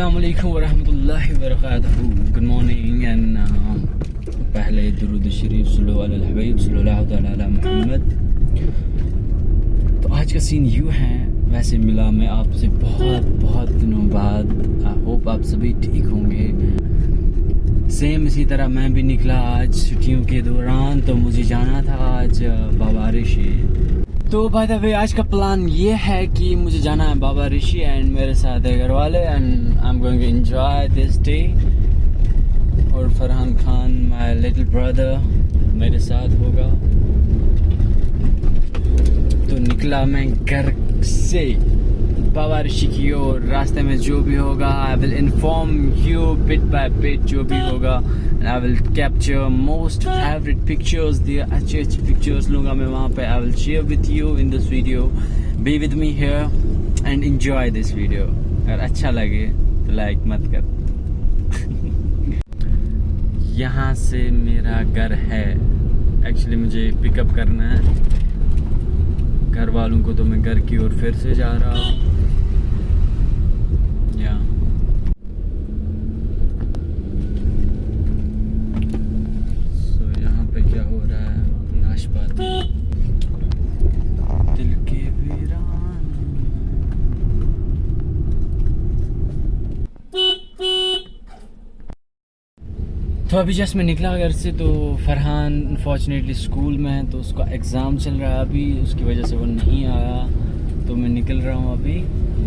السلام علیکم ورحمۃ اللہ وبرکاتہ گڈ مارننگ اینڈ پہلے درود شریف صلی اللہ علیہ الحبیب صلی اللہ تعالیٰ علیہ محمد۔ تو آج کا سین یوں ہے، ویسے ملا میں آپ سے بہت بہت دنوں بعد۔ آئی ہوپ آپ سبھی ٹھیک ہوں گے۔ سیم اسی طرح میں بھی نکلا آج چھٹیوں کے دوران تو مجھے جانا تھا آج بابا رشی تو بائی دا وے آج کا پلان یہ ہے کہ مجھے جانا ہے بابا رشی اینڈ میرے ساتھ ہے گھر والے and I am going enjoy this day اور Farhan Khan my little brother میرے ساتھ ہوگا. تو نکلا میں گھر سے بابا رشی کی اور راستے میں جو بھی ہوگا I will inform you bit by bit جو بھی ہوگا. I will capture most favourite pictures دی اچھے اچھے پکچرز لوں گا میں وہاں پہ I will share with you in this video be with me here and enjoy this video اگر اچھا لگے تو لائک مت کر یہاں سے میرا گھر ہے ایکچولی مجھے پک اپ کرنا ہے گھر والوں کو تو میں گھر کی اور پھر سے جا رہا ہوں یا سو یہاں پہ کیا ہو رہا ہے ناشپاتی دل کے ویران تو ابھی جس میں نکلا گھر سے تو فرحان انفارچونیٹلی اسکول میں ہے تو اس کا ایگزام چل رہا ہے ابھی، اس کی وجہ سے وہ نہیں آیا۔ تو میں نکل رہا ہوں ابھی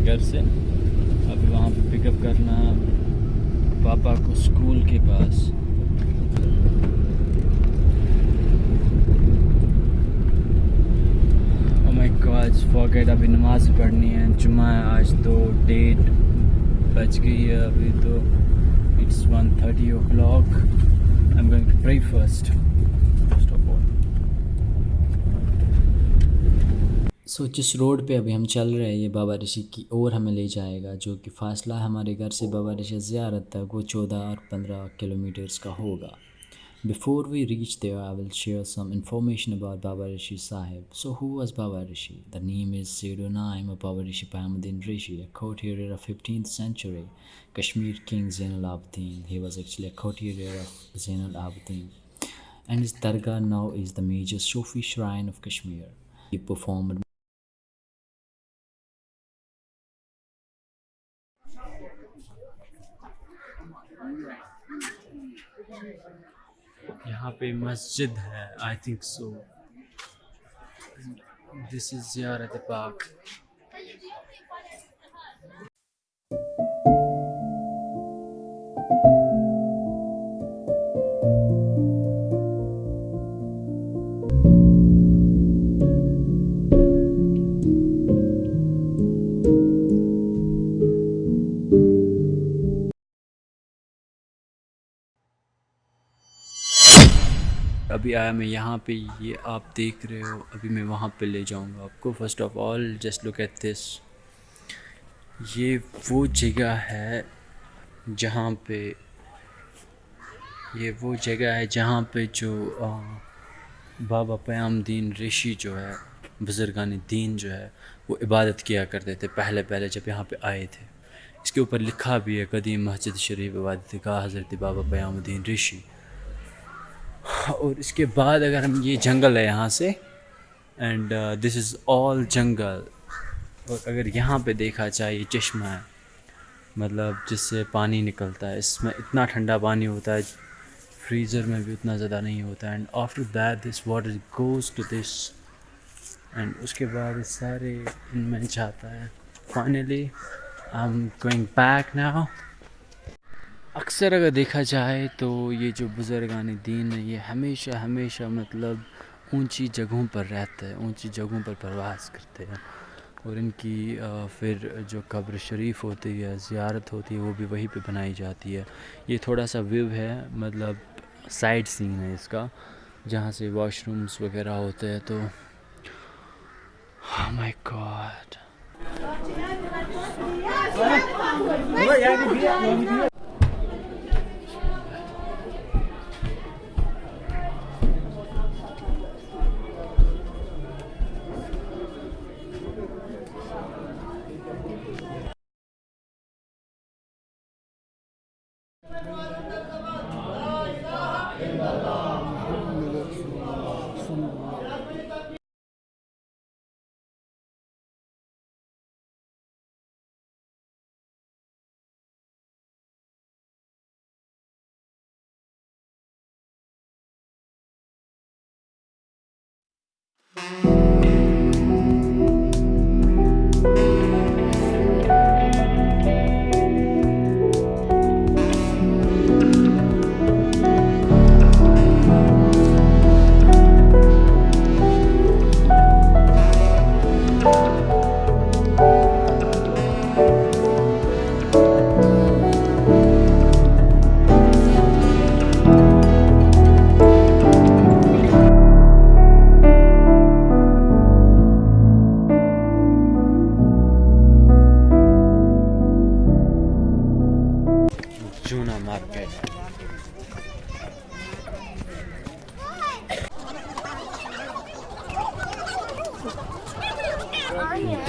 گھر سے۔ ابھی وہاں پہ پک اپ کرنا پاپا کو اسکول کے پاس۔ oh آج فوکیٹ ابھی نماز پڑھنی ہے۔ جمعہ ہے، آج تو ڈیٹ بچ گئی ہے ابھی تو۔ It's 1.30 o'clock. I'm going to pray first. First of all. سو جس روڈ پہ ابھی ہم چل رہے ہیں یہ بابا رشی کی اور ہمیں لے جائے گا جو کہ فاصلہ ہمارے گھر سے بابا رشی زیارت تک وہ چودہ اور پندرہ کلو میٹرس کا ہوگا before we reach there I will share some information about Baba Rishi Sahib so who was Baba Rishi the name is zero nine of Baba Rishi پامدین Rishi a courtier of 15th century Kashmir king Zainal Abidin. he was actually a courtier of Zainal Abidin. and his dargah now is the major Sufi shrine of Kashmir he performed یہاں پہ مسجد ہے I think so دس از زیارت پاک ابھی آیا میں یہاں پہ، یہ آپ دیکھ رہے ہو، ابھی میں وہاں پہ لے جاؤں گا آپ کو۔ First of all just look at this یہ وہ جگہ ہے جہاں پہ، یہ وہ جگہ ہے جہاں پہ جو بابا پیام دین رشی جو ہے، بزرگان دین جو ہے، وہ عبادت کیا کرتے تھے پہلے پہلے جب یہاں پہ آئے تھے۔ اس کے اوپر لکھا بھی ہے، قدیم مسجد شریف عبادت کا حضرت بابا پیام الدین رشی۔ اور اس کے بعد اگر ہم یہ جنگل ہے یہاں سے اینڈ دس از آل جنگل اور اگر یہاں پہ دیکھا جائے، یہ چشمہ ہے۔ مطلب جس سے پانی نکلتا ہے، اس میں اتنا ٹھنڈا پانی ہوتا ہے، فریزر میں بھی اتنا زیادہ نہیں ہوتا۔ ہے and after that this water goes to this and اس کے بعد سارے ان میں جاتا ہے۔ Finally I am going back now اکثر اگر دیکھا جائے تو یہ جو بزرگان دین ہے یہ ہمیشہ ہمیشہ مطلب اونچی جگہوں پر رہتا ہے اونچی جگہوں پر پرواز کرتے ہیں۔ اور ان کی پھر جو قبر شریف ہوتی ہے، زیارت ہوتی ہے، وہ بھی وہیں پہ بنائی جاتی ہے۔ یہ تھوڑا سا ویو ہے مطلب سائڈ سین ہے اس کا، جہاں سے واش رومس وغیرہ ہوتے ہیں۔ تو oh مائی گاڈ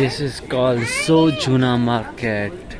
س از کال سو جنا market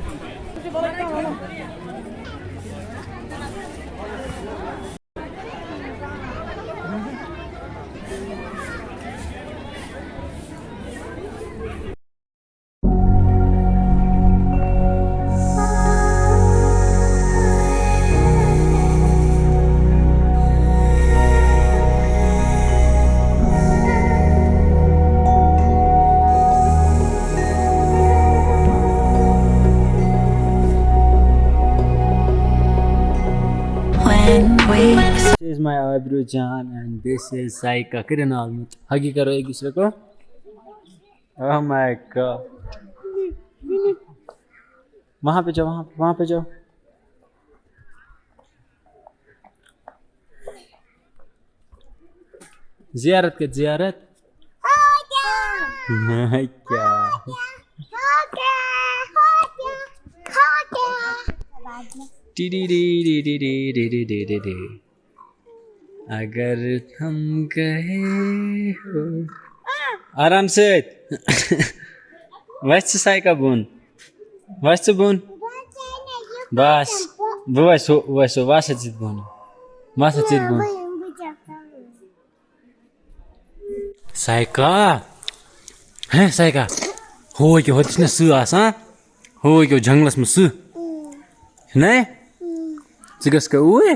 Fabio Can and this is Saika. Kirinal. Huggy huggy کرو ایک دوسرے کو او مائی وہاں پہ جاؤ وہاں وہاں پہ جاؤ زیارت کے زیارت کیا ڈی D D D D D D D D D اگر تم کہے ہو۔ آرام سیت ویسے سائیکا بون۔ ویسے بون۔ بس۔ بو ویسو ویسو واسا چیت بون۔ واسا چیت بون۔ سائیکا ہیں سائیکا ہو کیو ہوتس نہ سہ آسان ہو کیو ہاں؟ جنگلس مہ سہ نہیں؟ ژٕ گژھ اوٗرۍ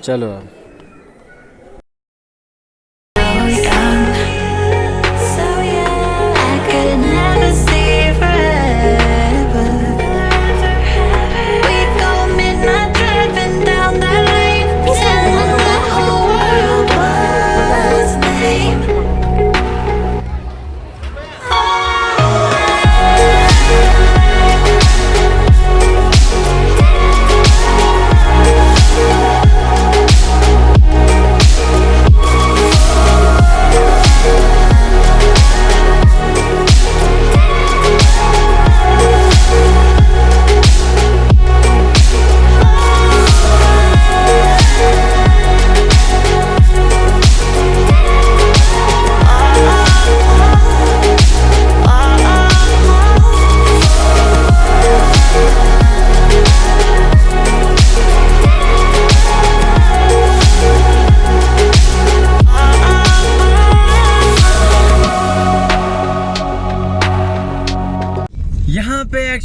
چلو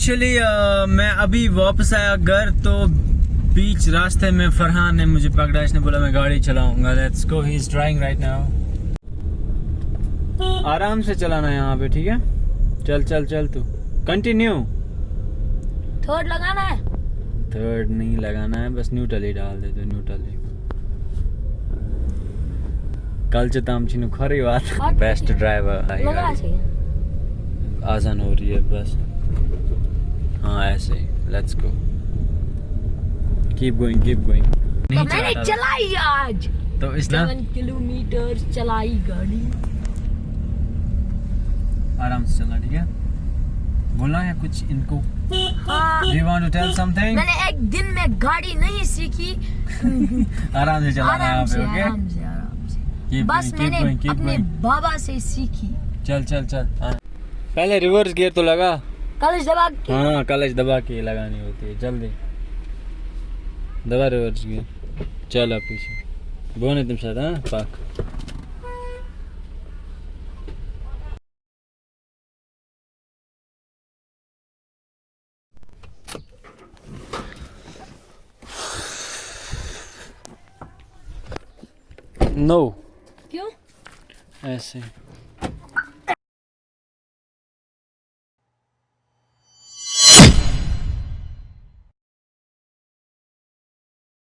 ایکچولی uh, میں ابھی واپس آیا گھر تو بیچ راستے میں فرحان نے مجھے پکڑا اس نے بولا میں گاڑی چلاؤں گا۔ Let's go he is driving right now آرام سے چلانا یہاں پہ ٹھیک ہے؟ چل چل چل تو۔ کنٹینیو تھرڈ لگانا ہے۔ تھرڈ نہیں لگانا ہے بس نیوٹل ہی ڈال دے تو نیوٹل ہی۔ چتا ہم چھنو کھری بات۔ بیسٹ ڈرائیور آئی آزان ہو رہی ہے بس۔ ہاں ایسے let's go keep going keep going نہیں چلا میں نے چلائی آج۔ تو اس نا 7 کلومیٹر چلائی گاڑی۔ آرام سے چلا ٹھیک ہے؟ بولنا ہے کچھ ان کو؟ You want to tell something میں نے ایک دن میں گاڑی نہیں سیکھی۔ آرام سے چلانا ہے آپ سے آرام سے آرام سے۔ بس میں نے اپنے بابا سے سیکھی۔ چل چل چل۔ ہاں۔ پہلے ریورس گیئر تو لگا۔ کلچ دبا کے۔ ہاں کلچ دبا کے لگانی ہوتی ہے جلدی۔ دبا ریورس گیا چل آپ پیچھے۔ بونے تم ساتھ ہاں؟ پاک۔ نو۔ کیوں؟ ایسے۔